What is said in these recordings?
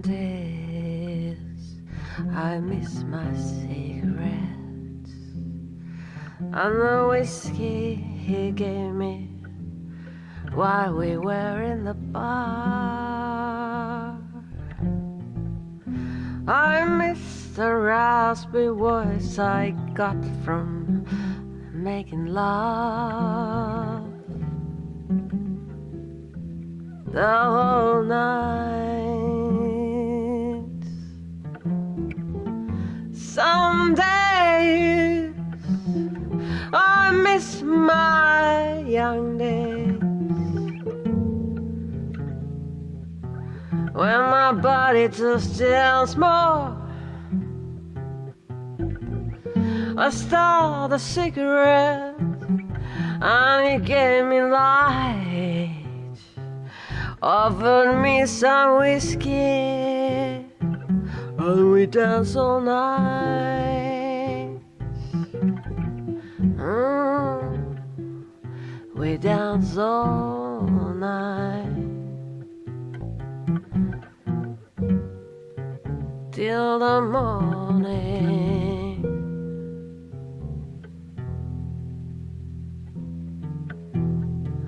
days I miss my cigarettes and the whiskey he gave me while we were in the bar. I miss the raspy voice I got from making love the whole night. Some days I miss my young days. When my body just still more. I stole a cigarette and he gave me light. Offered me some whiskey we dance all night. Mm, we danced all night till the morning.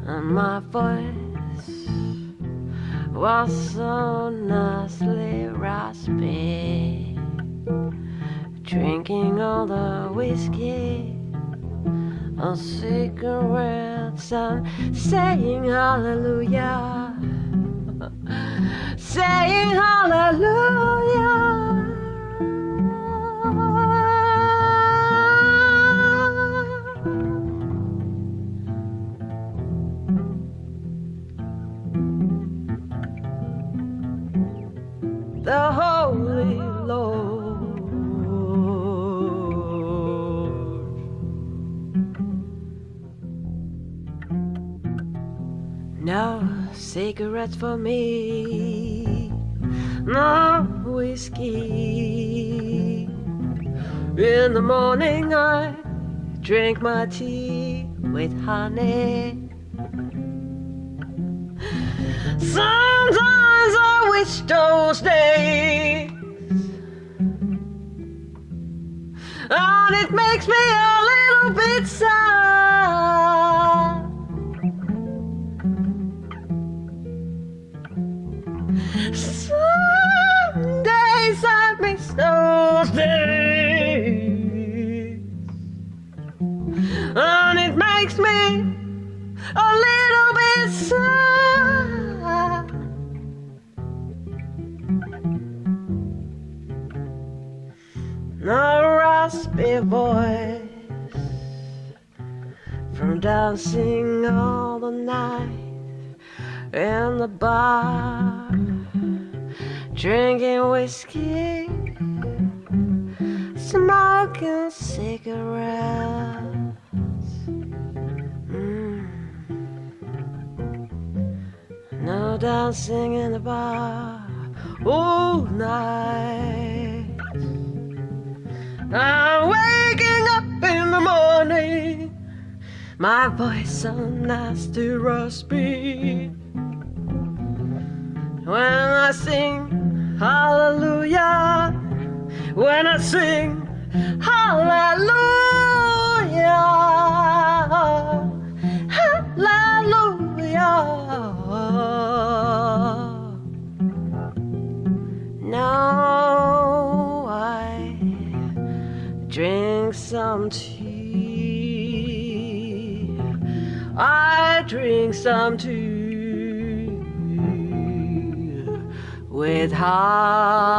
And my voice was so nicely raspy. Drinking all the whiskey and cigarettes and saying hallelujah. saying hallelujah. No cigarettes for me, no whiskey. In the morning, I drink my tea with honey. Sometimes I wish those days, and it makes me a little bit sad. Days, and it makes me a little bit sad. No raspy voice from dancing all the night in the bar, drinking whiskey, smoking cigarettes. Mm. No dancing in the bar all night. I'm waking up in the morning. My voice so to raspy. When I sing hallelujah, when I sing hallelujah, hallelujah. Now I drink some tea. I drink some tea with honey.